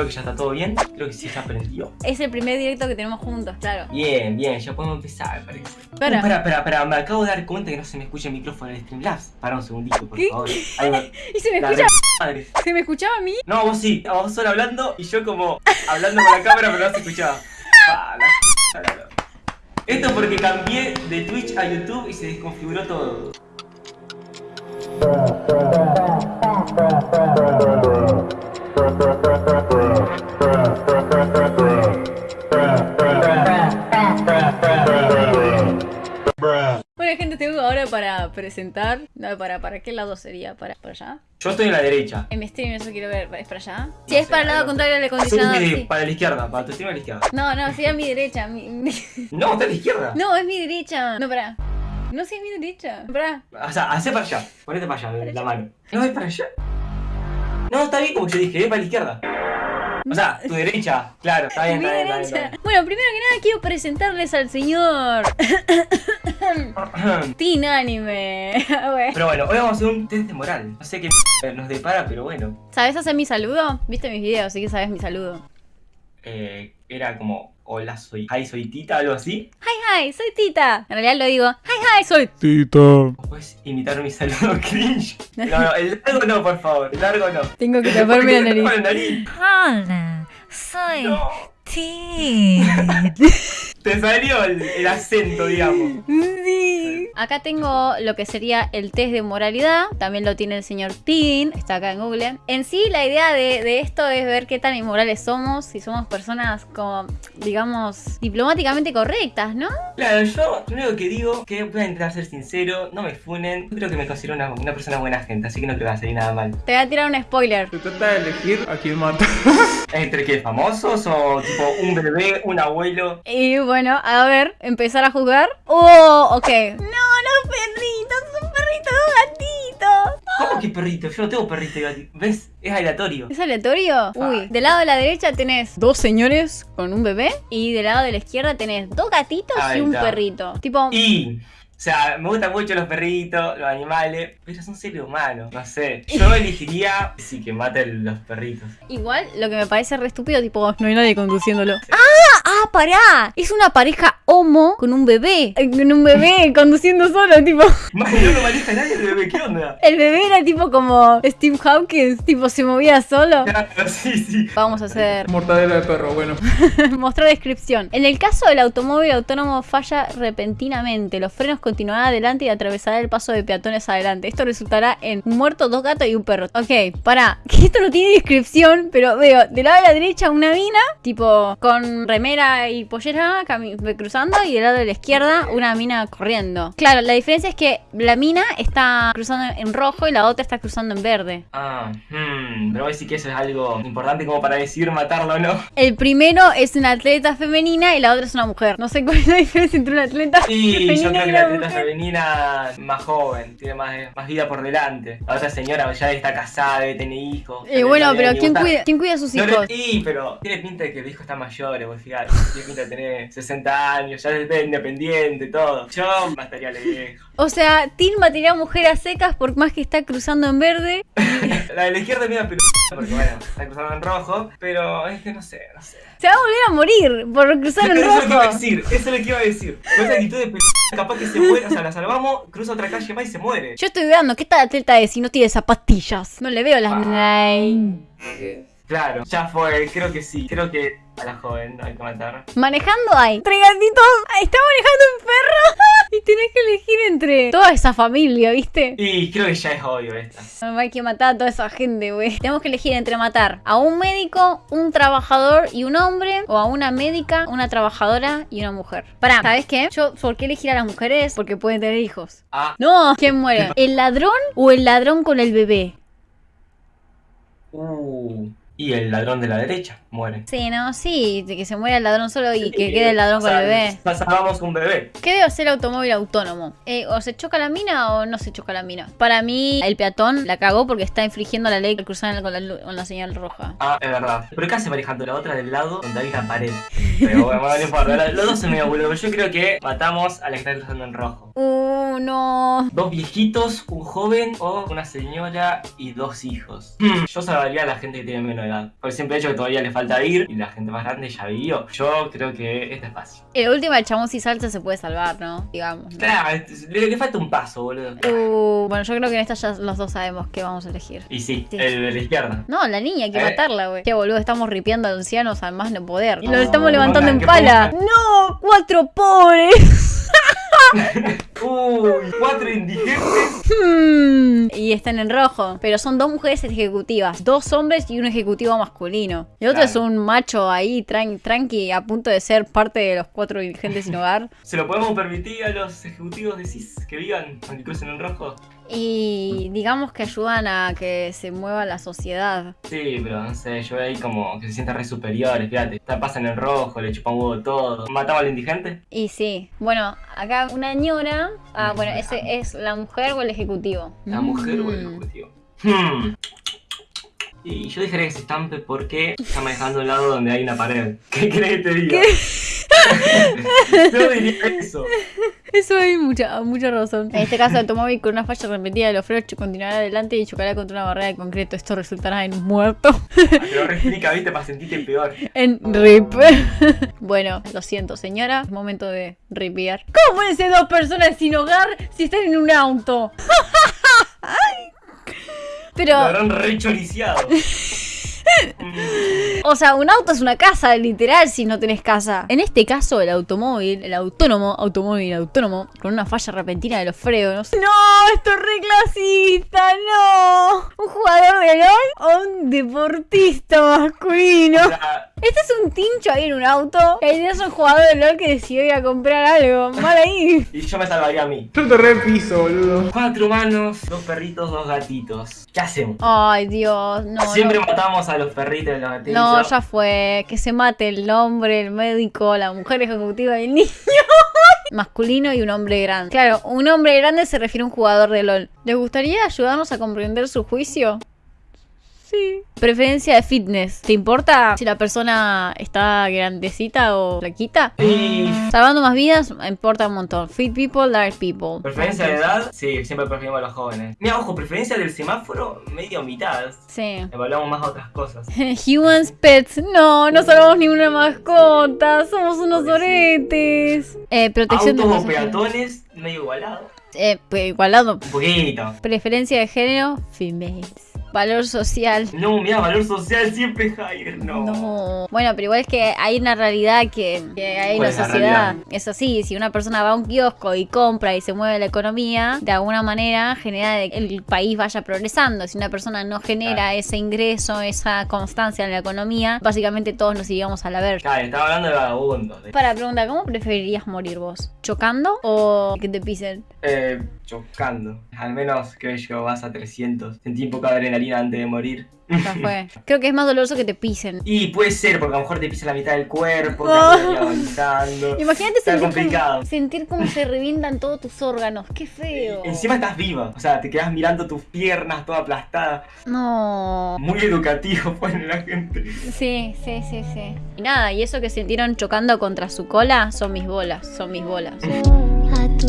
Creo que ya está todo bien. Creo que sí ya aprendió. Es el primer directo que tenemos juntos, claro. Bien, bien, ya podemos empezar, me parece. Para. Uh, Espera, espera, espera, me acabo de dar cuenta que no se me escucha el micrófono del Streamlabs. Para un segundito, por ¿Qué? favor. Ahí va. ¿Y se me La escucha? re- madre. ¿Se me escuchaba a mí? No, vos sí, vos solo hablando y yo como hablando con la cámara pero no se escuchaba. Ah, la- Esto porque cambié de Twitch a YouTube y se desconfiguró todo. Bueno, gente, tengo ahora para presentar. No, para, ¿para qué lado sería? ¿Para, ¿Para allá? Yo estoy en la derecha. En mi stream eso quiero ver. ¿Es para allá? Si es para el lado contrario del Sí, acondicionado, sí. Para la izquierda, para tu stream a la izquierda. No, no, sería mi derecha. mi- No, está a la izquierda. No, es mi derecha. No, pará. No, sí es mi derecha. Pará. O sea, hace para allá. Ponete para allá, Para la allá. mano. No, es para allá. No, está bien como yo dije, es para la izquierda. O sea, tu derecha. Claro, está bien, Mi está bien, está bien, derecha. está Bueno, primero que nada quiero presentarles al señor bien. Teen Anime. Pero bueno, hoy vamos a hacer un test de moral. No sé qué nos depara, pero bueno. ¿Sabes hacer mi saludo? ¿Viste mis videos? Así que sabes mi saludo. Eh, era como, hola, soy, hi, soy Tita, algo así. Hi, hi, soy Tita. En realidad lo digo, hi, hi, soy ¿O ¿Puedes imitar mi saludo cringe? No, no, el largo no, por favor, el largo no. Tengo que taparme la nariz. Nariz. Hola, soy No, T. te salió el, el acento, digamos. Sí. Acá tengo lo que sería el test de moralidad. También lo tiene el señor Teen. Está acá en Google. En sí, la idea de, de esto es ver qué tan inmorales somos. Si somos personas como, digamos, diplomáticamente correctas, ¿no? Claro, yo lo único que digo que voy a intentar ser sincero, no me funen. Yo creo que me considero una, una persona buena gente, así que no que va a salir nada mal. Te voy a tirar un spoiler. Se trata de elegir a quién mata. ¿Entre qué? ¿Famosos o tipo un bebé, un abuelo? Y bueno, a ver, empezar a jugar. ¡Oh! Ok. No, los perritos, son perritos gatitos. ¿Cómo que perrito? Yo no tengo perrito y gatito. ¿Ves? Es aleatorio. ¿Es aleatorio? Uy, del lado de la derecha tenés dos señores con un bebé y del lado de la izquierda tenés dos gatitos y un está. perrito. Tipo, Y, o sea, me gustan mucho los perritos, los animales, pero son seres humanos, no sé. Yo elegiría, sí, que maten los perritos. igual lo que me parece re estúpido, tipo, no hay nadie conduciéndolo. ¡Ah! ¡Ah, pará! Es una pareja homo con un bebé. eh, Con un bebé conduciendo solo, tipo. Más no lo maneja nadie el bebé, ¿qué onda? El bebé era tipo como Steve Hawkins, tipo se movía solo. Claro, sí, sí. Vamos a hacer Mortadela de perro, bueno. Mostrar descripción. En el caso del automóvil autónomo falla repentinamente. Los frenos continuarán adelante y atravesará el paso de peatones adelante. Esto resultará en un muerto, dos gatos y un perro. Ok, pará. Que esto no tiene descripción, pero veo del lado de la derecha una mina, tipo con remera y pollera cruzando, y del lado de la izquierda una mina corriendo. Claro, la diferencia es que la mina está cruzando en rojo y la otra está cruzando en verde. Ah, hmm, pero voy a decir que eso es algo importante como para decidir matarlo o no. El primero es una atleta femenina y la otra es una mujer. No sé cuál es la diferencia entre una atleta Y femenina yo creo que la atleta mujer. femenina más joven, tiene más, más vida por delante. La otra señora ya está casada, debe tener hijos. Y bueno, No le pero ¿quién cuida, ¿quién cuida a sus No hijos? y, pero tiene pinta de que el hijo está mayor, vos fíjate. Tiene pinta de tener 60 años, ya es independiente, todo. Yo mataría a la vieja. O sea, Tim mataría a mujer a secas por más que está cruzando en verde. La de la izquierda es medio pero porque bueno, está cruzando en rojo, pero es que no sé, no sé. Se va a volver a morir por cruzar en Eso es lo que iba a rojo. decir, eso es lo que iba a decir. Con esa actitud de p capaz que se muere, o sea, la salvamos, cruza otra calle más y se muere. Yo estoy dudando, ¿qué tal atleta es si no tiene zapatillas? No le veo las... Ay. Claro, ya fue, creo que sí, creo que a la joven hay que matar. Manejando hay tres gatitos. Está manejando un perro. y tenés que elegir entre toda esa familia, ¿viste? Y creo que ya es obvio esta. No hay que matar a toda esa gente, güey. Tenemos que elegir entre matar a un médico, un trabajador y un hombre, o a una médica, una trabajadora y una mujer. Pará, ¿sabes qué? Yo, ¿por qué elegir a las mujeres? Porque pueden tener hijos. Ah, No, ¿quién muere? ¿El ladrón o el ladrón con el bebé? uh. Y el ladrón de la derecha muere. Sí, no, sí, que se muera el ladrón solo y que quede el ladrón con el bebé. sa- Salvamos un bebé. ¿Qué debe hacer el automóvil autónomo? Eh, ¿O se choca la mina o no se choca la mina? Para mí, el peatón la cagó porque está infringiendo la ley al cruzar con la, con la señal roja. Ah, es verdad. Pero ¿qué hace manejando la otra del lado donde hay una pared? Pero bueno, no importa. la- Los dos son medio boludo. Pero yo creo que matamos a la que está cruzando en rojo. Uh, no. Dos viejitos, un joven o una señora y dos hijos. Hmm, Yo salvaría a la gente que tiene menos de edad. Por el simple hecho que todavía le falta ir y la gente más grande ya vivió. Yo creo que esta es fácil. En la última, el chabón si salta se puede salvar, ¿no? Digamos. ¿no? Claro, le, le falta un paso, boludo. Uh, bueno, yo creo que en esta ya los dos sabemos qué vamos a elegir. Y sí, Sí. el de la izquierda. No, la niña, hay que Eh. matarla, güey. Qué boludo, estamos ripiando a ancianos al más no poder. Y lo No, estamos levantando en pala. ¡No! ¡Cuatro pobres! Uy, cuatro indigentes. Hmm. Y están en rojo. Pero son dos mujeres ejecutivas. Dos hombres y un ejecutivo masculino. El otro Claro. es un macho ahí, tran- tranqui, a punto de ser parte de los cuatro indigentes sin hogar. ¿Se lo podemos permitir a los ejecutivos de CIS que vivan aunque crucen en rojo? Y digamos que ayudan a que se mueva la sociedad. Sí, pero no sé, yo veo ahí como que se sienten re superiores, fíjate. Está- Pasan en rojo, le chupan huevo todo. ¿Matamos al indigente? Y sí. Bueno, acá una ñora. Ah, bueno, ese es la mujer o el ejecutivo. ¿La mujer o el Mm. ejecutivo? Hmm. Y yo dejaría que se estampe porque está manejando un lado donde hay una pared. ¿Qué crees que te diga? yo diría eso. Eso hay mucha, mucha razón. En este caso, el automóvil con una falla repetida de los frenos continuará adelante y chocará contra una barrera de concreto. Esto resultará en muerto. Pero reexplica, viste, para sentirte peor. en rip. bueno, lo siento, señora. Es momento de ripear. ¿Cómo pueden ser dos personas sin hogar si están en un auto? Lo Pero, habrán choriciado. Mm, o sea, un auto es una casa, literal, si no tenés casa. En este caso, el automóvil, el autónomo, automóvil autónomo, con una falla repentina de los frenos. ¡No! ¡Esto es re clasista! ¡No! ¿Un jugador de LOL o un deportista masculino? Este es un tincho ahí en un auto. El día es un jugador de LOL que decidió ir a comprar algo. Mal ahí. y yo me salvaría a mí. Yo te repiso, boludo. Cuatro humanos, dos perritos, dos gatitos. ¿Qué hacemos? Ay, Dios. No, Siempre no. matamos a los perritos y los gatitos. No, ya fue. Que se mate el hombre, el médico, la mujer ejecutiva y el niño. Masculino y un hombre grande. Claro, un hombre grande se refiere a un jugador de LOL. ¿Les gustaría ayudarnos a comprender su juicio? Sí. Preferencia de fitness. ¿Te importa si la persona está grandecita o flaquita? Y Salvando más vidas, me importa un montón. Fit people, large people. preferencia de edad, sí, siempre preferimos a los jóvenes. Mira, ojo, preferencia del semáforo, medio mitad. Sí. Evaluamos más otras cosas. Humans, pets. No, no salvamos ninguna mascota. Somos unos oretes. Eh, protección de o peatones, medio igualado. Eh, pues, igualado. Un poquito. Preferencia de género, females. Valor social. No, mira, valor social siempre higher, no. No. Bueno, pero igual es que hay una realidad que, que hay en ¿Cuál la es la sociedad. Es así, si una persona va a un kiosco y compra y se mueve la economía, de alguna manera genera que el país vaya progresando. Si una persona no genera Claro. ese ingreso, esa constancia en la economía, básicamente todos nos iríamos a la verga. Claro, estaba hablando de vagabundos. Para preguntar, ¿cómo preferirías morir vos? ¿Chocando o que te pisen? Eh, chocando. Al menos, creo yo, vas a 300. Sentí un poco de adrenalina antes de morir. Ya fue. Creo que es más doloroso que te pisen. Y puede ser, porque a lo mejor te pisa la mitad del cuerpo, Oh. avanzando. Imagínate Está sentir complicado. cómo, sentir cómo se revientan todos tus órganos. Qué feo. Encima estás viva, o sea, te quedas mirando tus piernas toda aplastada. No. Muy educativo pone la gente. Sí, sí, sí, sí. Y nada, y eso que sintieron chocando contra su cola son mis bolas, son mis bolas. A tu